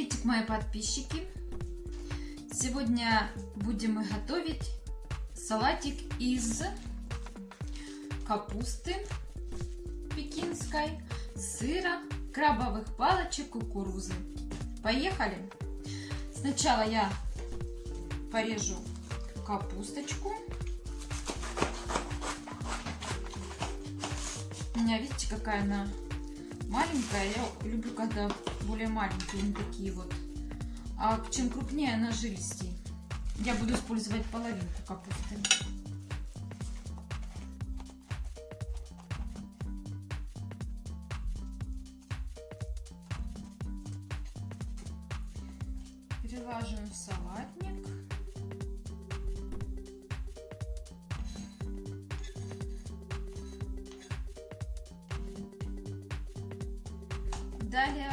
Приветик, мои подписчики! Сегодня будем мы готовить салатик из капусты пекинской, сыра, крабовых палочек, кукурузы. Поехали! Сначала я порежу капусточку. У меня, видите, какая она маленькая. Я люблю, когда более маленькие, не такие вот. А чем крупнее, она жилистей. Я буду использовать половинку капусты. Перелаживаем в салатник. Далее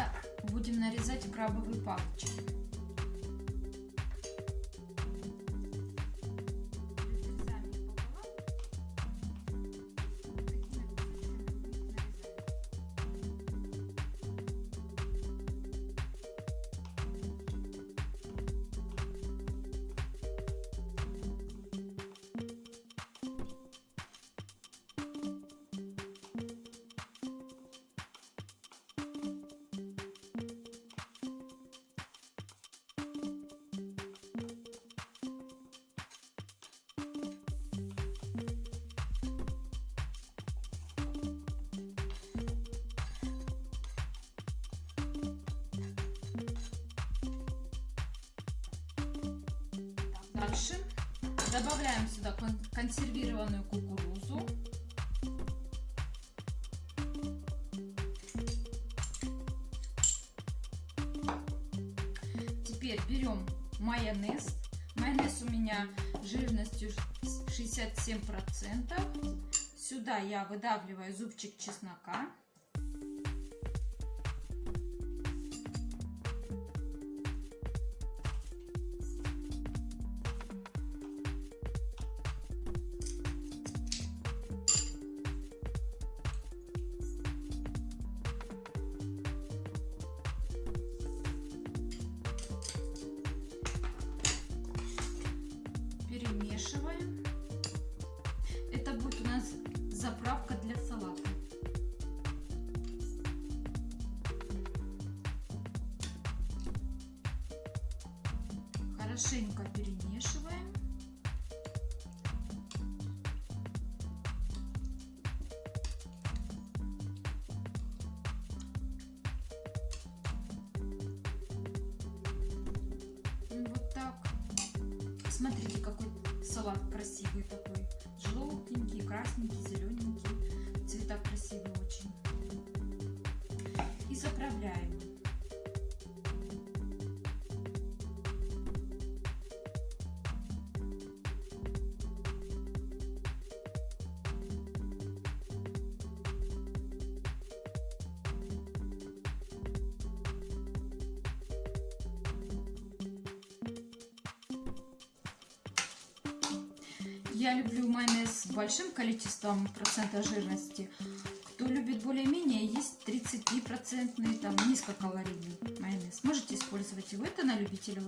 будем нарезать крабовые палочки. Дальше добавляем сюда консервированную кукурузу. Теперь берем майонез. Майонез у меня жирностью 67%. Сюда я выдавливаю зубчик чеснока. Перемешиваем. Это будет у нас заправка для салата. Хорошенько перемешиваем. Вот так. Смотрите, какой салат красивый такой. Желтенький, красненький, зелененький. Цвета красивые очень. И заправляем. Я люблю майонез с большим количеством процента жирности. Кто любит более-менее, есть 33-процентный, там, низкокалорийный майонез. Можете использовать его. Это на любителя.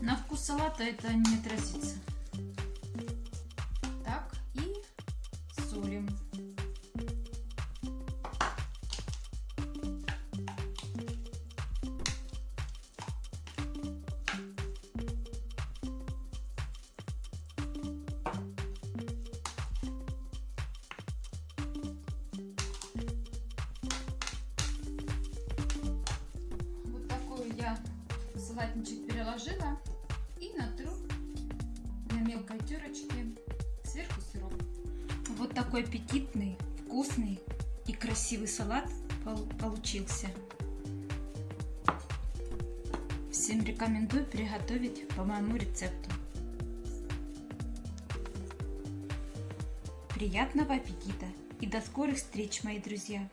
На вкус салата это не отразится. Салатничек переложила и натру на мелкой терочке сверху сироп. Вот такой аппетитный, вкусный и красивый салат получился. Всем рекомендую приготовить по моему рецепту. Приятного аппетита и до скорых встреч, мои друзья!